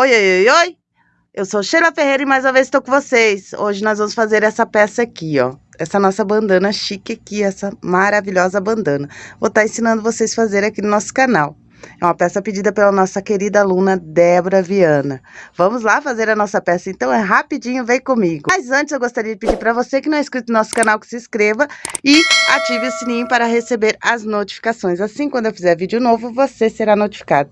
Oi, oi, oi, oi! Eu sou Sheila Ferreira e mais uma vez estou com vocês. Hoje nós vamos fazer essa peça aqui, ó. Essa nossa bandana chique aqui, essa maravilhosa bandana. Vou estar tá ensinando vocês a fazer aqui no nosso canal. É uma peça pedida pela nossa querida aluna Débora Viana. Vamos lá fazer a nossa peça, então é rapidinho, vem comigo. Mas antes eu gostaria de pedir para você que não é inscrito no nosso canal que se inscreva e ative o sininho para receber as notificações. Assim, quando eu fizer vídeo novo, você será notificado.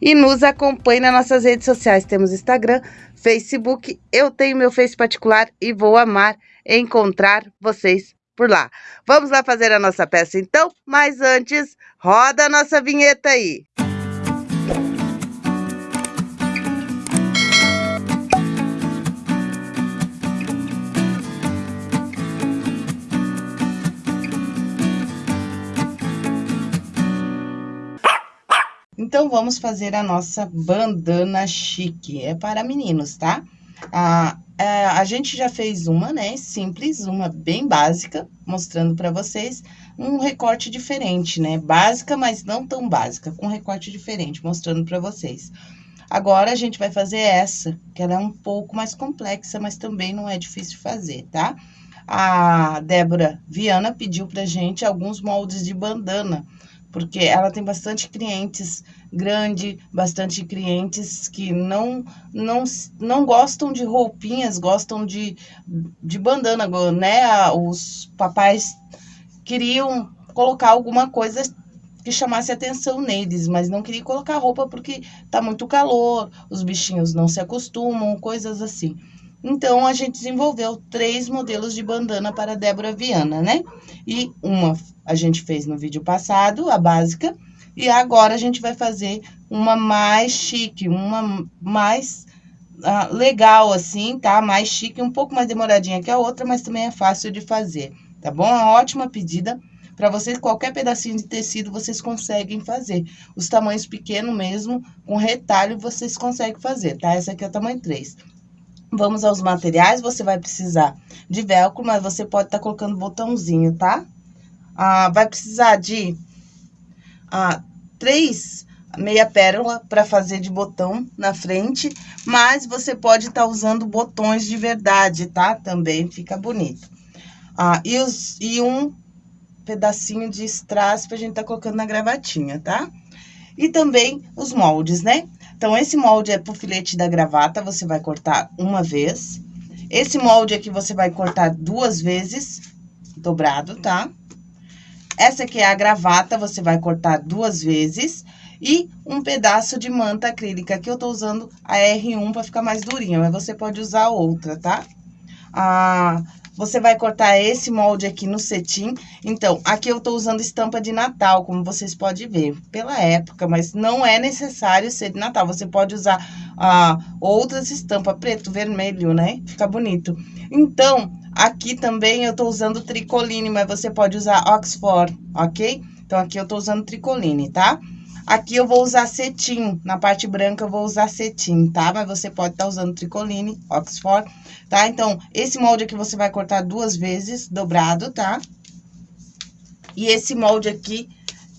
E nos acompanhe nas nossas redes sociais. Temos Instagram, Facebook, eu tenho meu Face particular e vou amar encontrar vocês por lá. Vamos lá fazer a nossa peça então? Mas antes, roda a nossa vinheta aí. Então, vamos fazer a nossa bandana chique. É para meninos, tá? Ah, é, a gente já fez uma, né, simples, uma bem básica, mostrando para vocês um recorte diferente, né, básica, mas não tão básica, com recorte diferente, mostrando para vocês. Agora, a gente vai fazer essa, que ela é um pouco mais complexa, mas também não é difícil de fazer, tá? A Débora Viana pediu pra gente alguns moldes de bandana, porque ela tem bastante clientes grande, bastante clientes que não, não, não gostam de roupinhas, gostam de, de bandana, né? Os papais queriam colocar alguma coisa que chamasse atenção neles, mas não queria colocar roupa porque tá muito calor, os bichinhos não se acostumam, coisas assim. Então, a gente desenvolveu três modelos de bandana para Débora Viana, né? E uma a gente fez no vídeo passado, a básica, e agora a gente vai fazer uma mais chique, uma mais uh, legal, assim, tá? Mais chique, um pouco mais demoradinha que a outra, mas também é fácil de fazer, tá bom? Uma ótima pedida para vocês, qualquer pedacinho de tecido vocês conseguem fazer. Os tamanhos pequenos mesmo, com retalho, vocês conseguem fazer, tá? Essa aqui é o tamanho 3. Vamos aos materiais, você vai precisar de velcro, mas você pode estar tá colocando botãozinho, tá? Ah, vai precisar de ah, três meia pérola para fazer de botão na frente, mas você pode estar tá usando botões de verdade, tá? Também fica bonito. Ah, e, os, e um pedacinho de strass pra gente tá colocando na gravatinha, tá? E também os moldes, né? Então, esse molde é pro filete da gravata, você vai cortar uma vez. Esse molde aqui você vai cortar duas vezes, dobrado, tá? Essa aqui é a gravata, você vai cortar duas vezes. E um pedaço de manta acrílica, que eu tô usando a R1 pra ficar mais durinha, mas você pode usar outra, tá? Ah, você vai cortar esse molde aqui no cetim. Então, aqui eu tô usando estampa de Natal, como vocês podem ver, pela época, mas não é necessário ser de Natal. Você pode usar ah, outras estampas, preto, vermelho, né? Fica bonito. Então, Aqui também eu tô usando tricoline, mas você pode usar Oxford, ok? Então, aqui eu tô usando tricoline, tá? Aqui eu vou usar cetim, na parte branca eu vou usar cetim, tá? Mas você pode estar tá usando tricoline, Oxford, tá? Então, esse molde aqui você vai cortar duas vezes, dobrado, tá? E esse molde aqui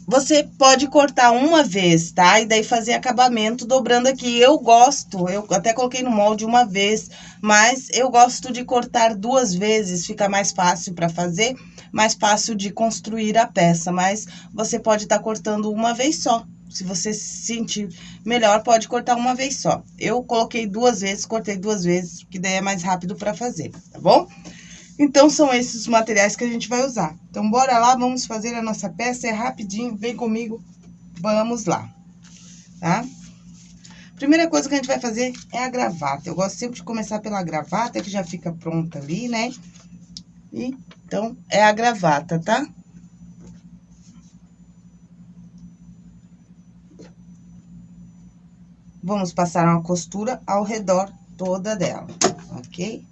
você pode cortar uma vez, tá? E daí fazer acabamento dobrando aqui. Eu gosto, eu até coloquei no molde uma vez, mas eu gosto de cortar duas vezes, fica mais fácil para fazer, mais fácil de construir a peça. Mas você pode estar tá cortando uma vez só. Se você se sentir melhor, pode cortar uma vez só. Eu coloquei duas vezes, cortei duas vezes, que daí é mais rápido para fazer, tá bom? Então, são esses materiais que a gente vai usar. Então, bora lá, vamos fazer a nossa peça, é rapidinho, vem comigo, vamos lá, tá? Primeira coisa que a gente vai fazer é a gravata. Eu gosto sempre de começar pela gravata, que já fica pronta ali, né? E, então, é a gravata, tá? Vamos passar uma costura ao redor toda dela, ok?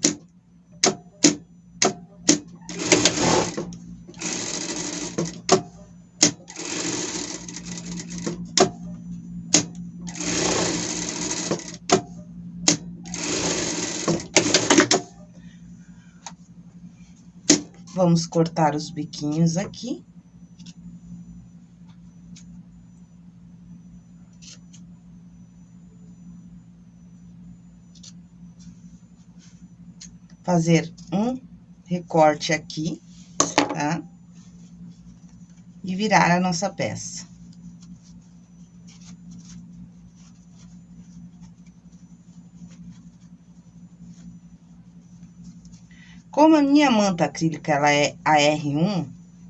Vamos cortar os biquinhos aqui. Fazer um recorte aqui, tá? E virar a nossa peça. Como a minha manta acrílica, ela é a R1,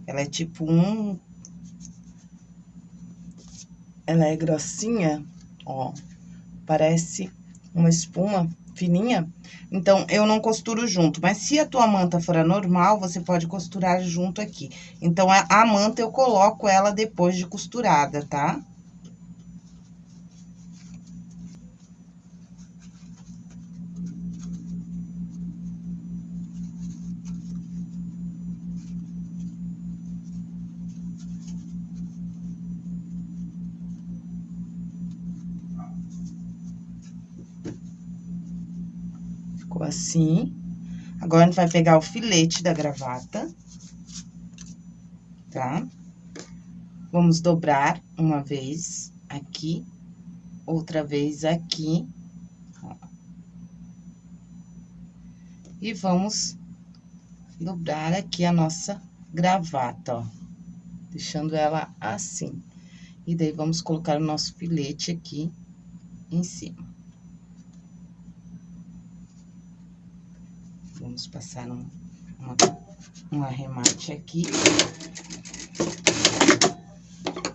ela é tipo um... Ela é grossinha, ó, parece uma espuma fininha, então, eu não costuro junto. Mas se a tua manta for a normal, você pode costurar junto aqui. Então, a, a manta eu coloco ela depois de costurada, tá? Tá? ficou assim. Agora, a gente vai pegar o filete da gravata, tá? Vamos dobrar uma vez aqui, outra vez aqui. Ó. E vamos dobrar aqui a nossa gravata, ó. Deixando ela assim. E daí, vamos colocar o nosso filete aqui em cima. Passar um, uma, um arremate aqui.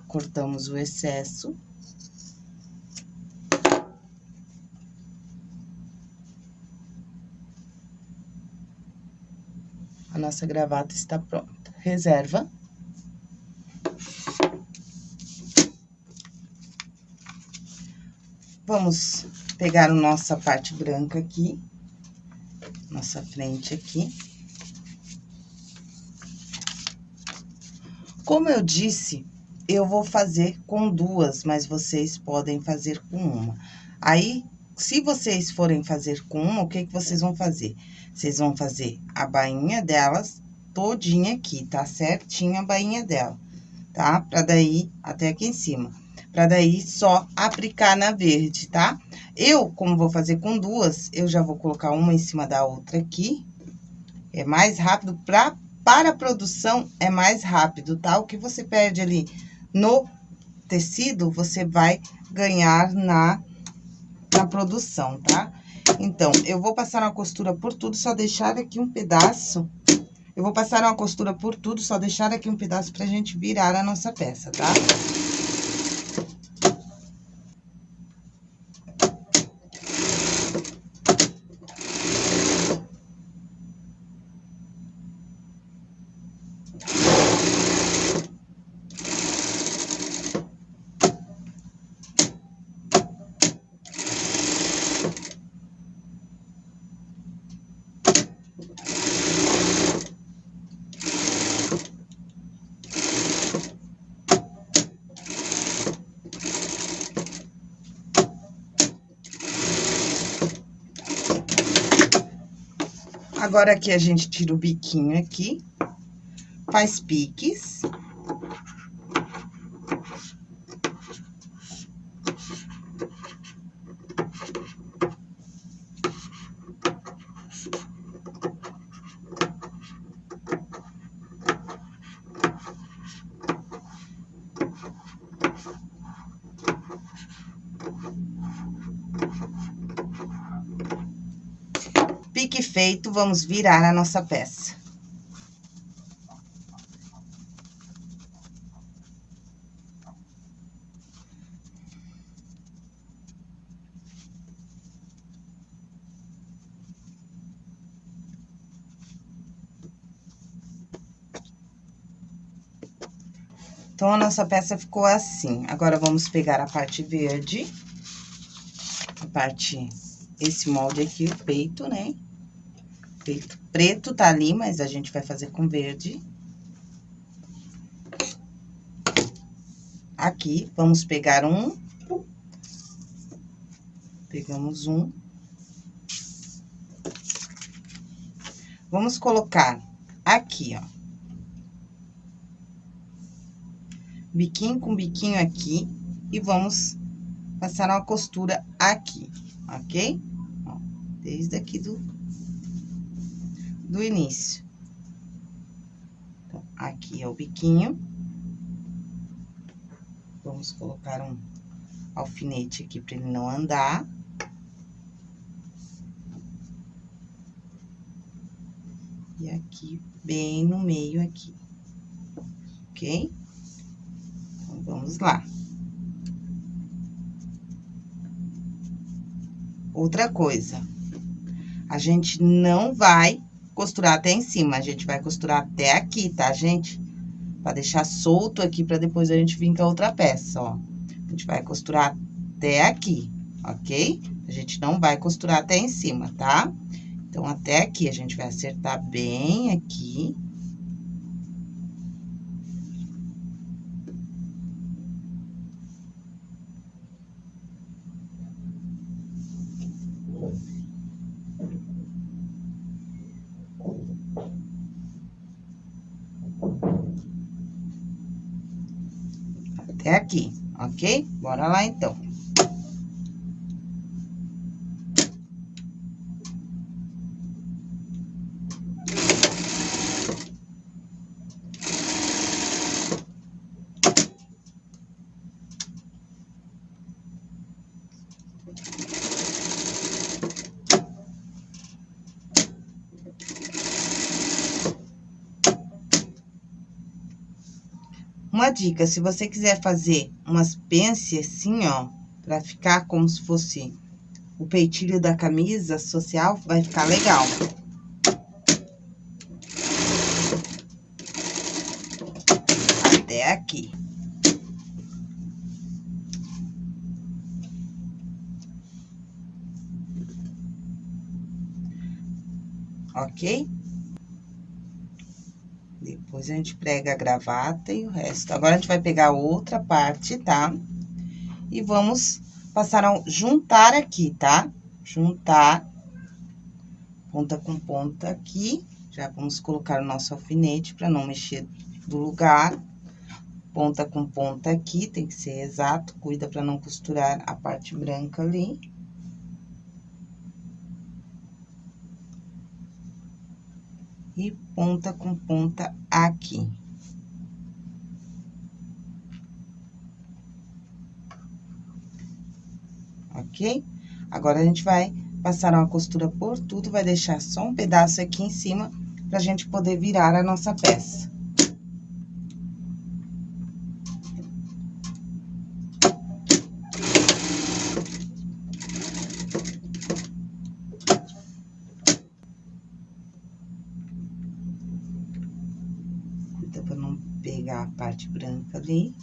Cortamos o excesso. A nossa gravata está pronta. Reserva. Vamos pegar a nossa parte branca aqui nossa frente aqui. Como eu disse, eu vou fazer com duas, mas vocês podem fazer com uma. Aí, se vocês forem fazer com uma, o que que vocês vão fazer? Vocês vão fazer a bainha delas todinha aqui, tá? Certinho a bainha dela, tá? Pra daí, até aqui em cima. Pra daí, só aplicar na verde, tá? Eu, como vou fazer com duas, eu já vou colocar uma em cima da outra aqui. É mais rápido, pra, para a produção é mais rápido, tá? O que você perde ali no tecido, você vai ganhar na, na produção, tá? Então, eu vou passar uma costura por tudo, só deixar aqui um pedaço. Eu vou passar uma costura por tudo, só deixar aqui um pedaço pra gente virar a nossa peça, tá? Tá? Agora, aqui a gente tira o biquinho aqui, faz piques. Pique feito, vamos virar a nossa peça. Então, a nossa peça ficou assim. Agora, vamos pegar a parte verde, a parte esse molde aqui, o peito, né? Peito preto tá ali, mas a gente vai fazer com verde. Aqui, vamos pegar um. Pegamos um. Vamos colocar aqui, ó. Biquinho com biquinho aqui. E vamos passar uma costura aqui, ok? desde aqui do, do início. Então, aqui é o biquinho. Vamos colocar um alfinete aqui para ele não andar. E aqui, bem no meio aqui, ok? Então, vamos lá. Outra coisa, a gente não vai costurar até em cima, a gente vai costurar até aqui, tá, gente? Pra deixar solto aqui, pra depois a gente vir com a outra peça, ó. A gente vai costurar até aqui, ok? A gente não vai costurar até em cima, tá? Então, até aqui, a gente vai acertar bem aqui. Até aqui, ok? Bora lá, então. Uma dica, se você quiser fazer umas pence assim, ó, pra ficar como se fosse o peitilho da camisa social, vai ficar legal. Até aqui. Ok? Depois, a gente prega a gravata e o resto. Agora, a gente vai pegar outra parte, tá? E vamos passar a juntar aqui, tá? Juntar, ponta com ponta aqui. Já vamos colocar o nosso alfinete para não mexer do lugar. Ponta com ponta aqui, tem que ser exato. Cuida para não costurar a parte branca ali. E ponta com ponta aqui. Ok? Agora, a gente vai passar uma costura por tudo, vai deixar só um pedaço aqui em cima, pra gente poder virar a nossa peça. pegar a parte branca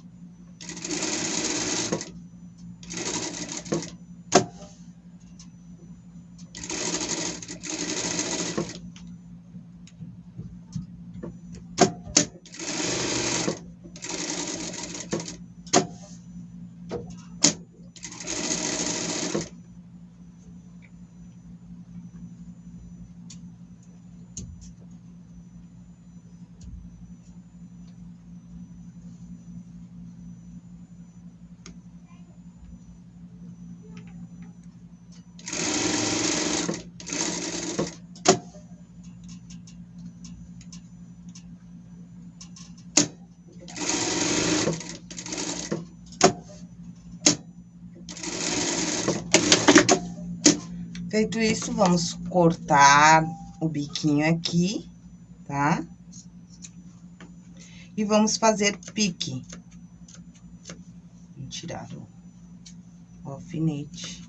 Feito isso, vamos cortar o biquinho aqui, tá? E vamos fazer pique. Vou tirar o, alfinete.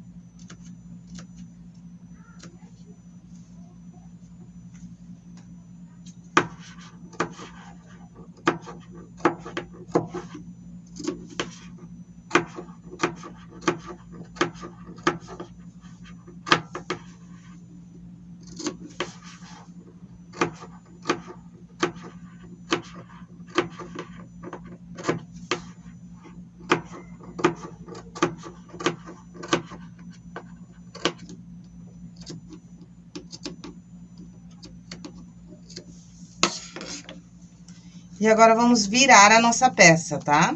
E agora, vamos virar a nossa peça, tá?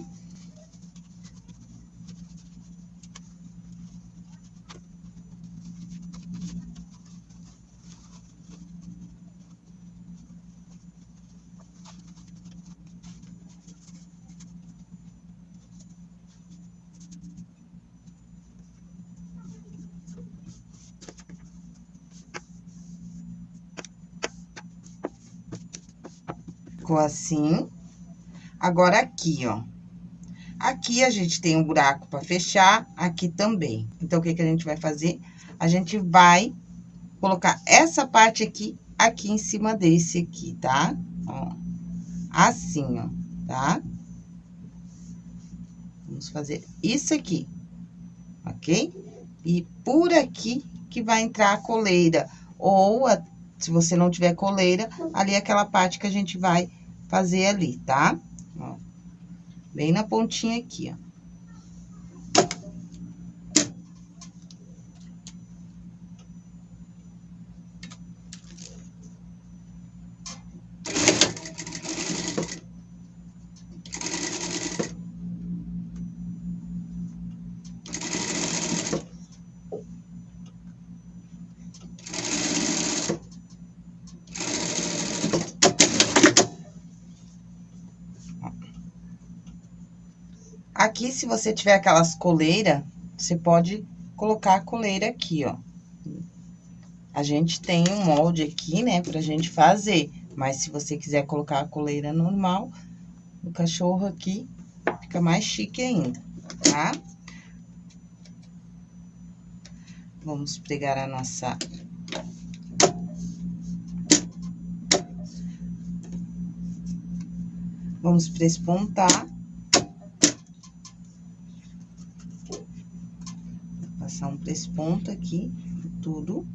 Ficou assim. Agora, aqui, ó. Aqui, a gente tem um buraco pra fechar, aqui também. Então, o que que a gente vai fazer? A gente vai colocar essa parte aqui, aqui em cima desse aqui, tá? Ó, assim, ó, tá? Vamos fazer isso aqui, ok? E por aqui que vai entrar a coleira, ou se você não tiver coleira, ali é aquela parte que a gente vai fazer ali, tá? Ó, bem na pontinha aqui, ó. Aqui, se você tiver aquelas coleiras, você pode colocar a coleira aqui, ó. A gente tem um molde aqui, né, pra gente fazer. Mas se você quiser colocar a coleira normal, o cachorro aqui fica mais chique ainda, tá? Vamos pregar a nossa... Vamos prespontar. Pesponto aqui, tudo.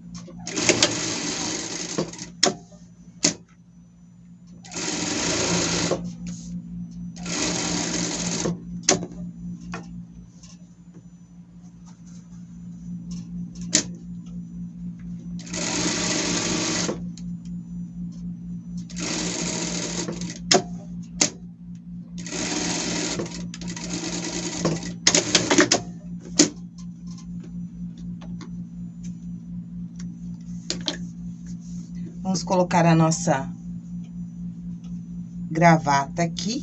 Vamos colocar a nossa gravata aqui.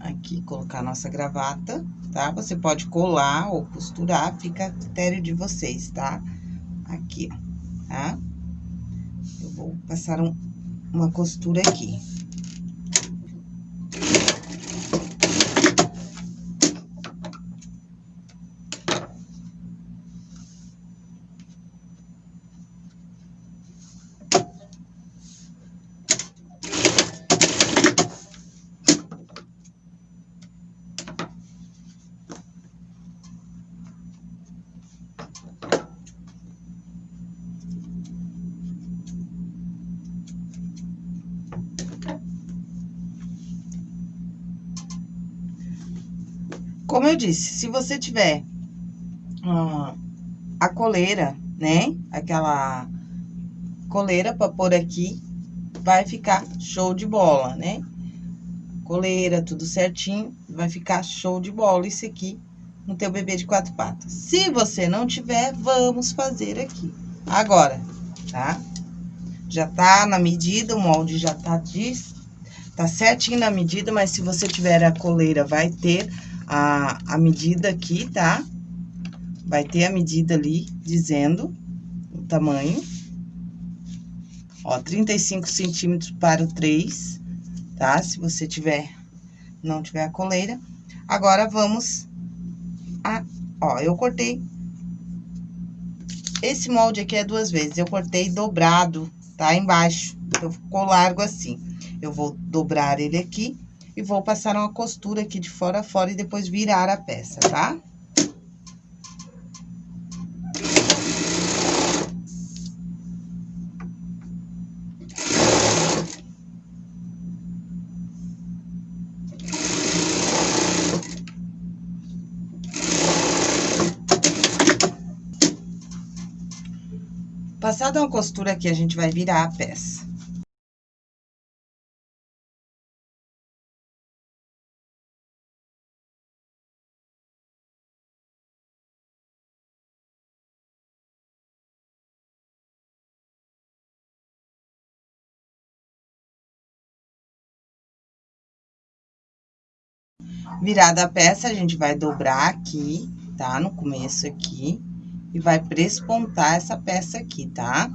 Aqui, colocar a nossa gravata, tá? Você pode colar ou costurar, fica a critério de vocês, tá? Aqui, ó, tá? Eu vou passar um, uma costura aqui. Como eu disse, se você tiver uh, a coleira, né? Aquela coleira pra pôr aqui, vai ficar show de bola, né? Coleira, tudo certinho, vai ficar show de bola isso aqui no teu bebê de quatro patas. Se você não tiver, vamos fazer aqui. Agora, tá? Já tá na medida, o molde já tá, de, tá certinho na medida, mas se você tiver a coleira, vai ter a, a medida aqui, tá? Vai ter a medida ali, dizendo o tamanho. Ó, 35 centímetros para o 3, tá? Se você tiver, não tiver a coleira. Agora, vamos a... Ó, eu cortei... Esse molde aqui é duas vezes, eu cortei dobrado, tá? Embaixo, então ficou largo assim. Eu vou dobrar ele aqui e vou passar uma costura aqui de fora a fora e depois virar a peça, tá? Passada uma costura aqui, a gente vai virar a peça. Virada a peça, a gente vai dobrar aqui, tá? No começo aqui. E vai prespontar essa peça aqui, tá?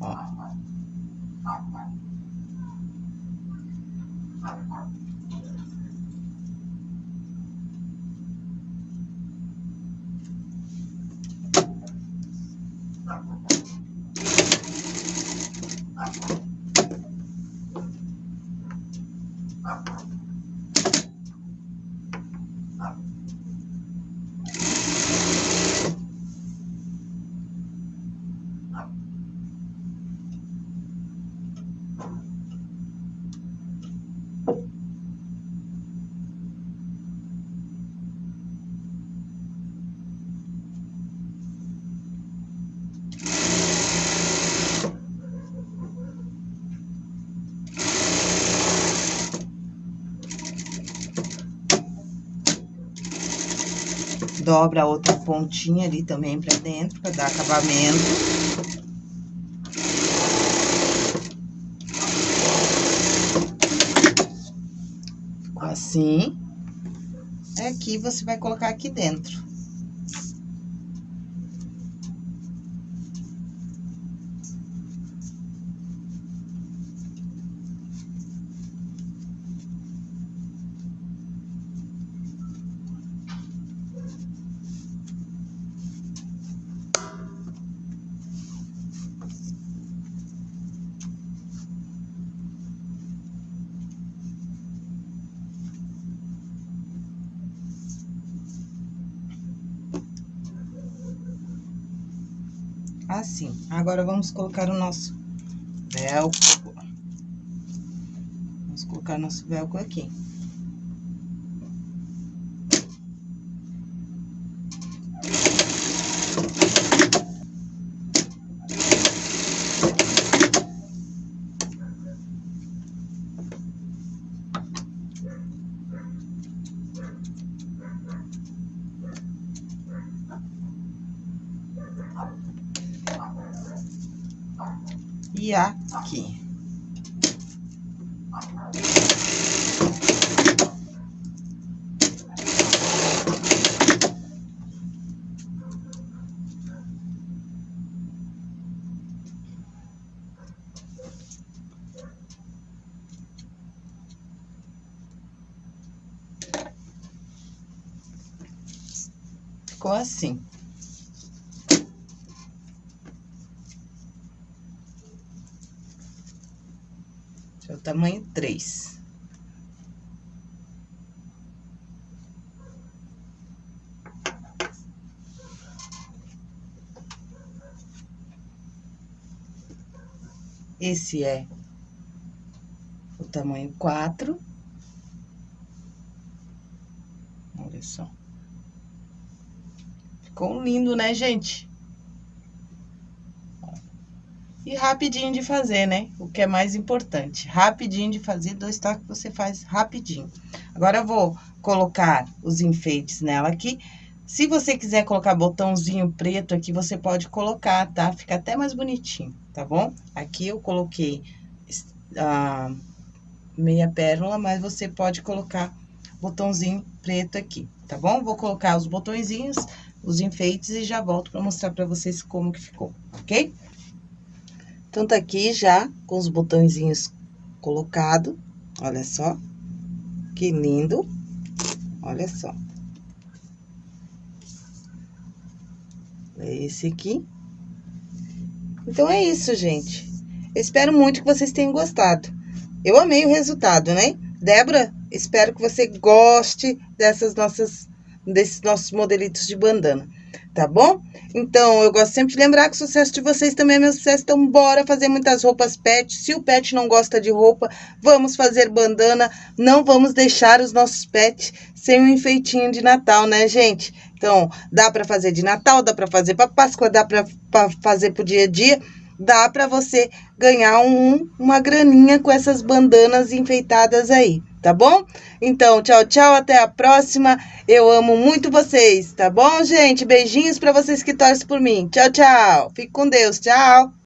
Ó. Thank dobra a outra pontinha ali também pra dentro, pra dar acabamento. Ficou assim. Aqui, você vai colocar aqui dentro. Assim. Agora, vamos colocar o nosso velcro. Vamos colocar nosso velcro aqui. ficou assim. Esse é o tamanho 3. Esse é o tamanho 4. Lindo, né, gente? E rapidinho de fazer, né? O que é mais importante. Rapidinho de fazer, dois toques você faz rapidinho. Agora, eu vou colocar os enfeites nela aqui. Se você quiser colocar botãozinho preto aqui, você pode colocar, tá? Fica até mais bonitinho, tá bom? Aqui eu coloquei a meia pérola, mas você pode colocar botãozinho preto aqui, tá bom? Vou colocar os botõezinhos, os enfeites e já volto pra mostrar pra vocês como que ficou, ok? Então, tá aqui já com os botõezinhos colocado, olha só. Que lindo. Olha só. É esse aqui. Então, é isso, gente. Eu espero muito que vocês tenham gostado. Eu amei o resultado, né? Débora, espero que você goste dessas nossas, desses nossos modelitos de bandana tá bom? Então, eu gosto sempre de lembrar que o sucesso de vocês também é meu sucesso. Então, bora fazer muitas roupas pet. Se o pet não gosta de roupa, vamos fazer bandana. Não vamos deixar os nossos pets sem um enfeitinho de Natal, né, gente? Então, dá para fazer de Natal, dá para fazer para Páscoa, dá para fazer pro dia a dia. Dá para você ganhar um, uma graninha com essas bandanas enfeitadas aí tá bom? Então, tchau, tchau, até a próxima. Eu amo muito vocês, tá bom, gente? Beijinhos para vocês que torcem por mim. Tchau, tchau. Fique com Deus. Tchau.